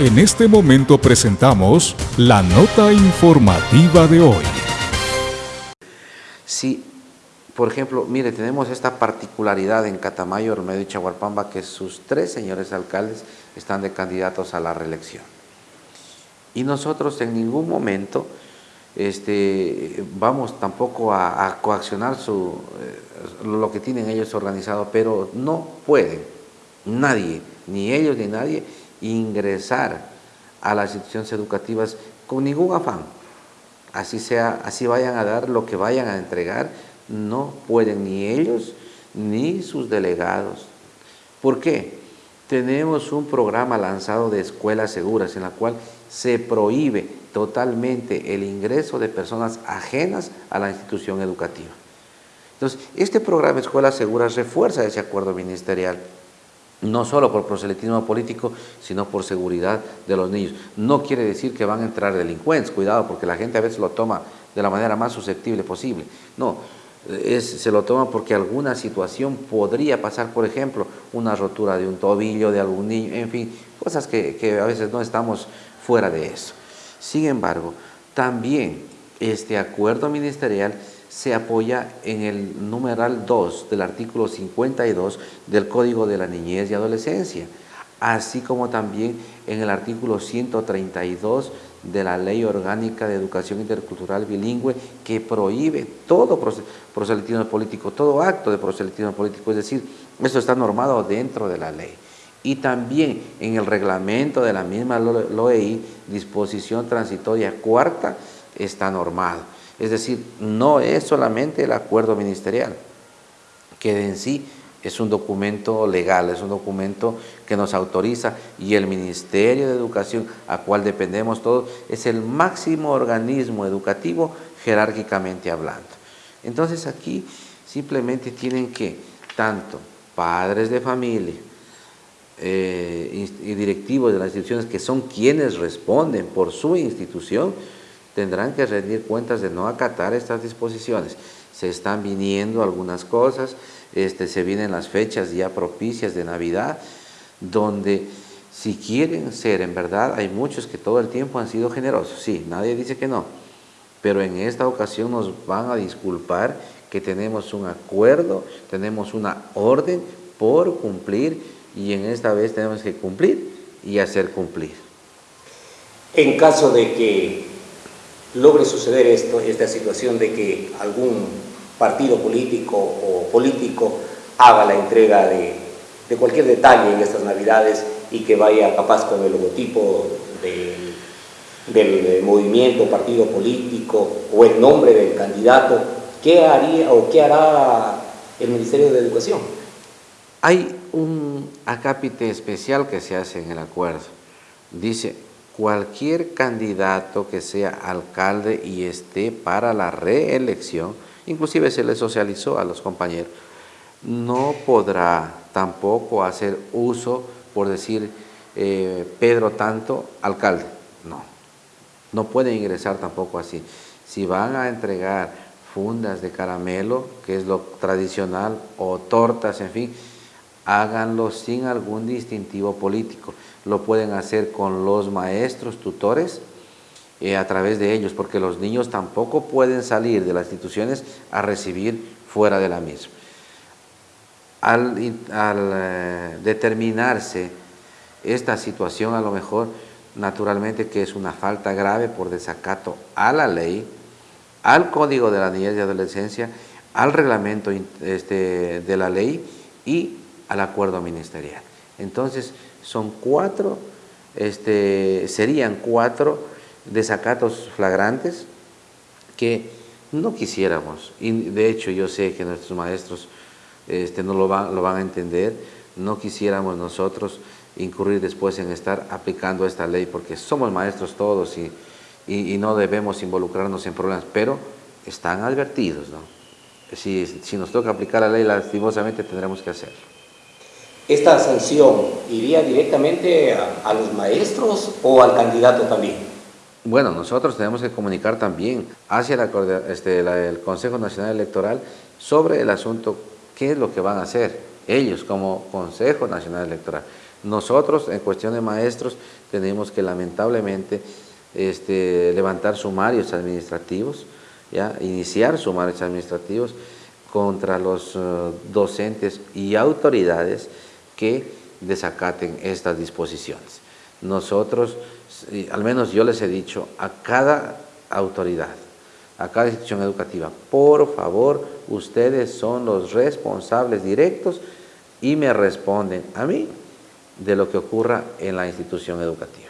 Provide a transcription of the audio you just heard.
En este momento presentamos la nota informativa de hoy. Sí, por ejemplo, mire, tenemos esta particularidad en Catamayo, Remedio y Chaguarpamba, que sus tres señores alcaldes están de candidatos a la reelección. Y nosotros en ningún momento este, vamos tampoco a, coaccionar su, eh, lo que tienen ellos organizado, pero no pueden nadie, ni ellos ni nadie, ingresar a las instituciones educativas con ningún afán. Así, sea, así vayan a dar lo que vayan a entregar, no pueden ni ellos ni sus delegados. ¿Por qué? Tenemos un programa lanzado de escuelas seguras en la cual se prohíbe totalmente el ingreso de personas ajenas a la institución educativa. Entonces, este programa Escuelas Seguras refuerza ese acuerdo ministerial no solo por proselitismo político, sino por seguridad de los niños. No quiere decir que van a entrar delincuentes, cuidado, porque la gente a veces lo toma de la manera más susceptible posible. No, se lo toma porque alguna situación podría pasar, por ejemplo, una rotura de un tobillo de algún niño, en fin, cosas que, que a veces no estamos fuera de eso. Sin embargo, también este acuerdo ministerial se apoya en el numeral 2 del artículo 52 del Código de la Niñez y Adolescencia, así como también en el artículo 132 de la Ley Orgánica de Educación Intercultural Bilingüe que prohíbe todo proselitismo político, todo acto de proselitismo político, es decir, esto está normado dentro de la ley. Y también en el reglamento de la misma LOEI, disposición transitoria cuarta, está normado. Es decir, no es solamente el acuerdo ministerial, que en sí es un documento legal, es un documento que nos autoriza y el Ministerio de Educación, a cual dependemos todos, es el máximo organismo educativo jerárquicamente hablando. Entonces aquí simplemente tienen que, tanto padres de familia eh, y directivos de las instituciones que son quienes responden por su institución, tendrán que rendir cuentas de no acatar estas disposiciones. Se están viniendo algunas cosas, este, se vienen las fechas ya propicias de Navidad, donde si quieren ser, en verdad, hay muchos que todo el tiempo han sido generosos, sí, nadie dice que no, pero en esta ocasión nos van a disculpar que tenemos un acuerdo, tenemos una orden por cumplir y en esta vez tenemos que cumplir y hacer cumplir. En caso de que logre suceder esto, esta situación de que algún partido político o político haga la entrega de, cualquier detalle en estas navidades y que vaya capaz con el logotipo del movimiento, partido político o el nombre del candidato, ¿qué haría o qué hará el Ministerio de Educación? Hay un acápite especial que se hace en el acuerdo. Dice, cualquier candidato que sea alcalde y esté para la reelección, inclusive se le socializó a los compañeros, no podrá tampoco hacer uso, por decir, eh, Pedro tanto, alcalde. No, no puede ingresar tampoco así. Si van a entregar fundas de caramelo, que es lo tradicional, o tortas, en fin, háganlo sin algún distintivo político lo pueden hacer con los maestros, tutores, eh, a través de ellos, porque los niños tampoco pueden salir de las instituciones a recibir fuera de la misma. Al, eh, determinarse esta situación, a lo mejor, naturalmente que es una falta grave por desacato a la ley, al Código de la Niñez y Adolescencia, al reglamento este, de la ley y al acuerdo ministerial. Entonces, son cuatro, este, serían cuatro desacatos flagrantes que no quisiéramos, y de hecho yo sé que nuestros maestros este, no lo van, lo van a entender, no quisiéramos nosotros incurrir después en estar aplicando esta ley, porque somos maestros todos y, y, no debemos involucrarnos en problemas, pero están advertidos, ¿no? Si, si nos toca aplicar la ley, lastimosamente tendremos que hacerlo esta sanción iría directamente a, los maestros o al candidato también? Bueno, nosotros tenemos que comunicar también hacia este, el Consejo Nacional Electoral sobre el asunto, qué es lo que van a hacer ellos como Consejo Nacional Electoral. Nosotros, en cuestión de maestros, tenemos que lamentablemente este, levantar sumarios administrativos, ¿ya? iniciar sumarios administrativos contra los eh, docentes y autoridades que desacaten estas disposiciones. Nosotros, al menos yo les he dicho a cada autoridad, a cada institución educativa, por favor, ustedes son los responsables directos y me responden a mí de lo que ocurra en la institución educativa.